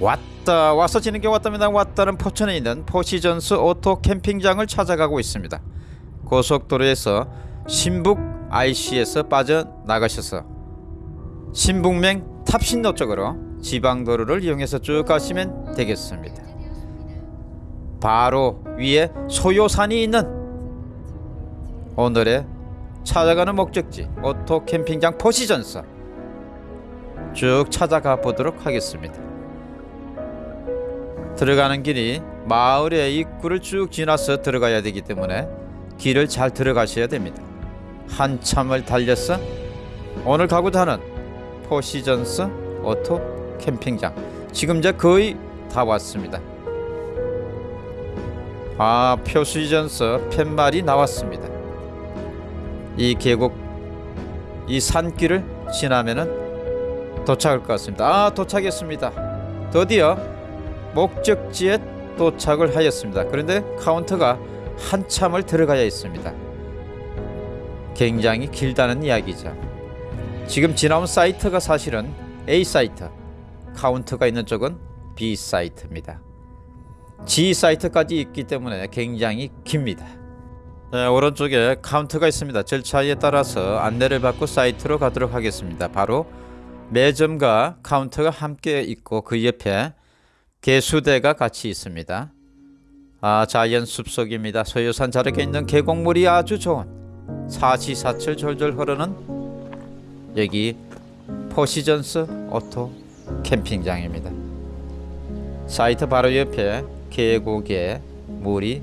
왔다 와서 지는 게 왔답니다. 왔다는 포천에 있는 포시전스 오토 캠핑장을 찾아가고 있습니다. 고속도로에서 신북 IC에서 빠져나가셔서 신북맹 탑신로 쪽으로 지방도로를 이용해서 쭉 가시면 되겠습니다. 바로 위에 소요산이 있는 오늘의 찾아가는 목적지 오토 캠핑장 포시전스 쭉 찾아가 보도록 하겠습니다 들어가는 길이 마을의 입구를 쭉 지나서 들어가야 되기 때문에 길을 잘 들어가셔야 됩니다. 한참을 달려서 오늘 가고자 하는 포시즌스 오토 캠핑장 지금 이제 거의 다 왔습니다. 아 포시즌스 팻말이 나왔습니다. 이 계곡 이 산길을 지나면은 도착할 것 같습니다. 아 도착했습니다. 드디어 목적지에 도착을 하였습니다. 그런데 카운터가 한참을 들어가야 있습니다. 굉장히 길다는 이야기죠. 지금 지나온 사이트가 사실은 A 사이트, 카운터가 있는 쪽은 B 사이트입니다. G 사이트까지 있기 때문에 굉장히 깁니다. 네, 오른쪽에 카운터가 있습니다. 절차에 따라서 안내를 받고 사이트로 가도록 하겠습니다. 바로 매점과 카운터가 함께 있고 그 옆에 개수대가 같이 있습니다. 아, 자연 숲속입니다. 소요산 자락에 있는 계곡물이 아주 좋은 사시사철 졸졸 흐르는 여기 포시즌스 오토 캠핑장입니다. 사이트 바로 옆에 계곡에 물이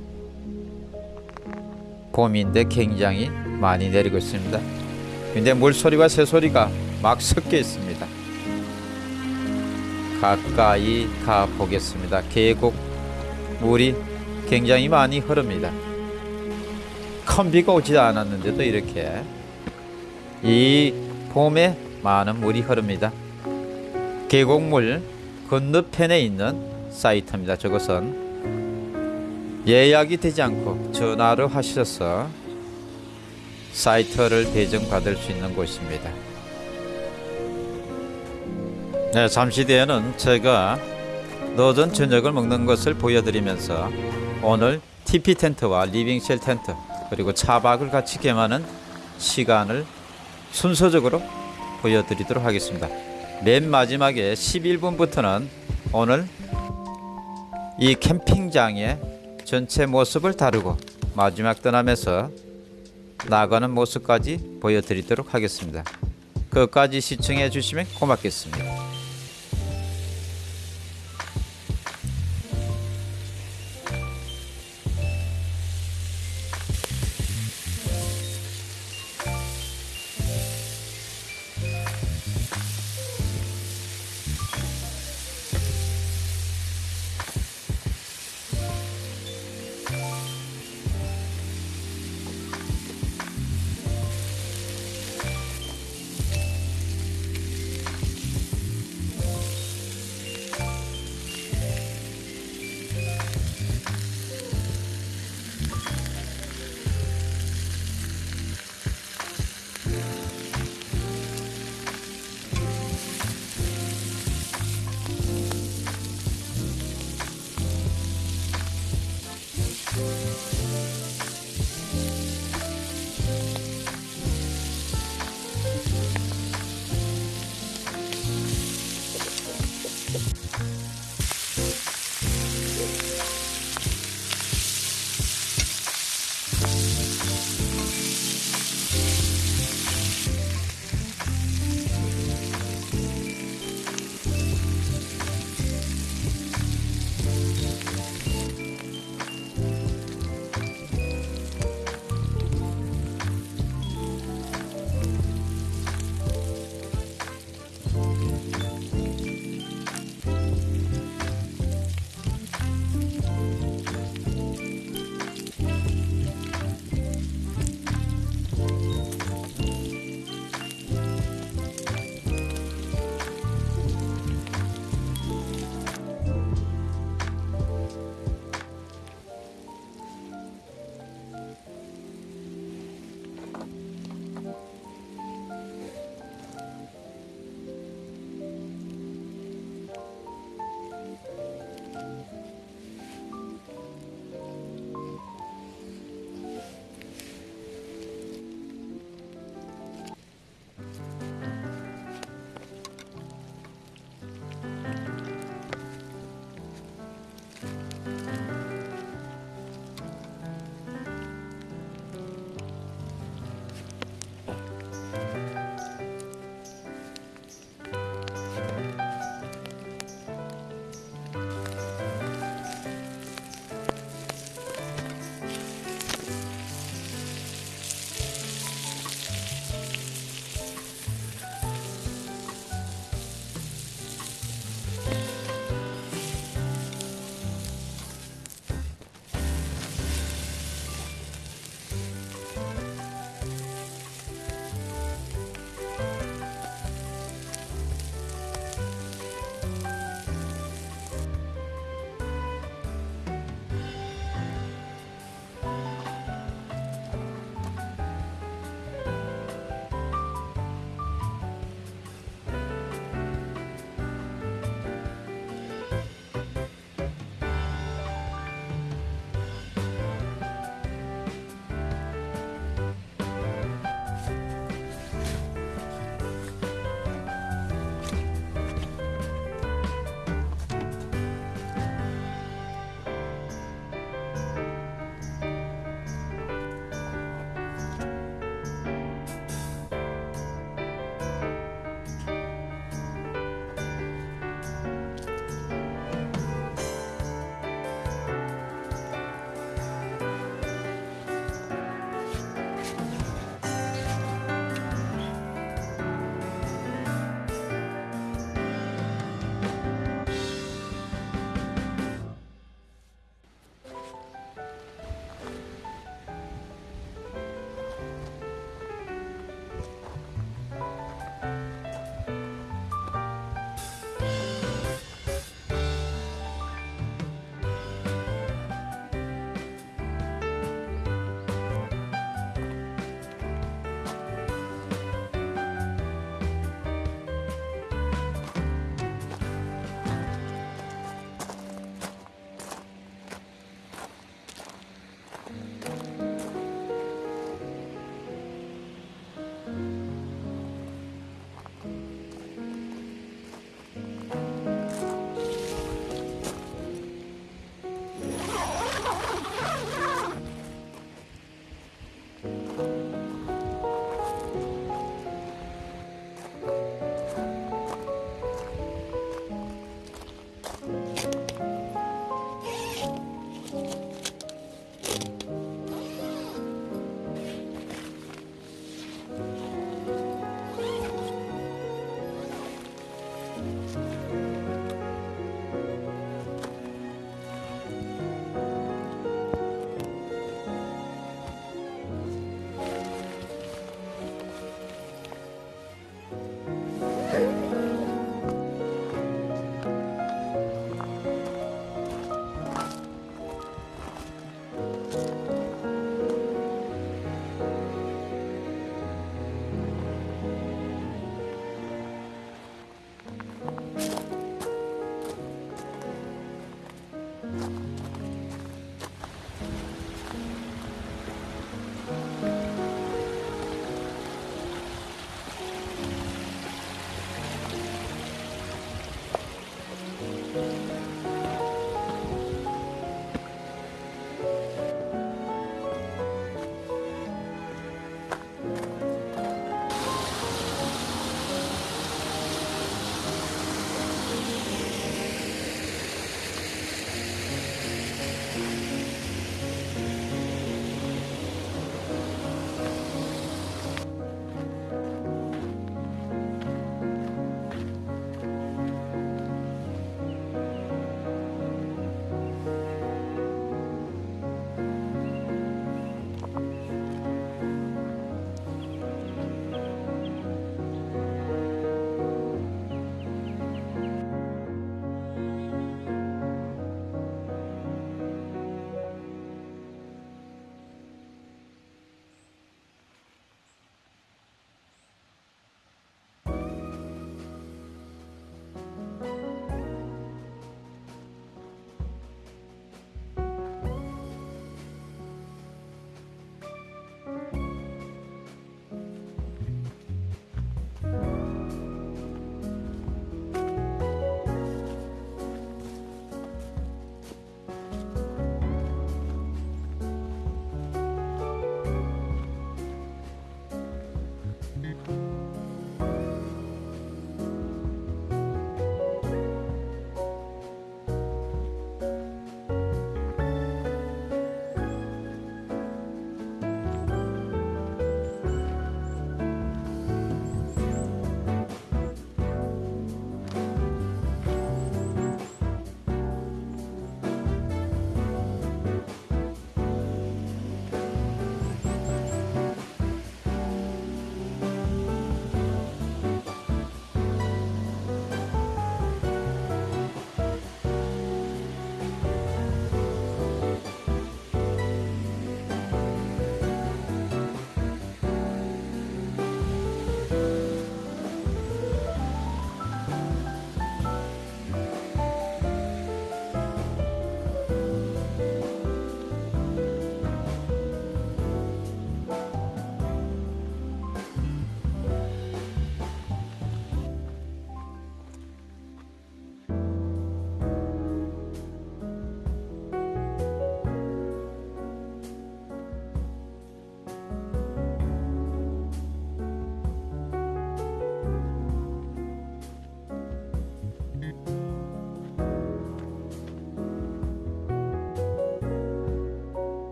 봄인데 굉장히 많이 내리고 있습니다. 근데 물소리와 새소리가 막 섞여 있습니다. 가까이 가 보겠습니다. 계곡 물이 굉장히 많이 흐릅니다. 큰 비가 오지 않았는데도 이렇게 이 봄에 많은 물이 흐릅니다. 계곡물 건너편에 있는 사이트입니다. 저것은 예약이 되지 않고 전화를 하셔서 사이트를 배정받을 수 있는 곳입니다. 네, 잠시 뒤에는 제가 늦은 저녁을 먹는 것을 보여드리면서 오늘 TP 텐트와 living shell 텐트 그리고 차박을 같이 겸하는 시간을 순서적으로 보여드리도록 하겠습니다. 맨 마지막에 11분부터는 오늘 이 캠핑장의 전체 모습을 다루고 마지막 떠나면서 나가는 모습까지 보여드리도록 하겠습니다. 끝까지 시청해 주시면 고맙겠습니다.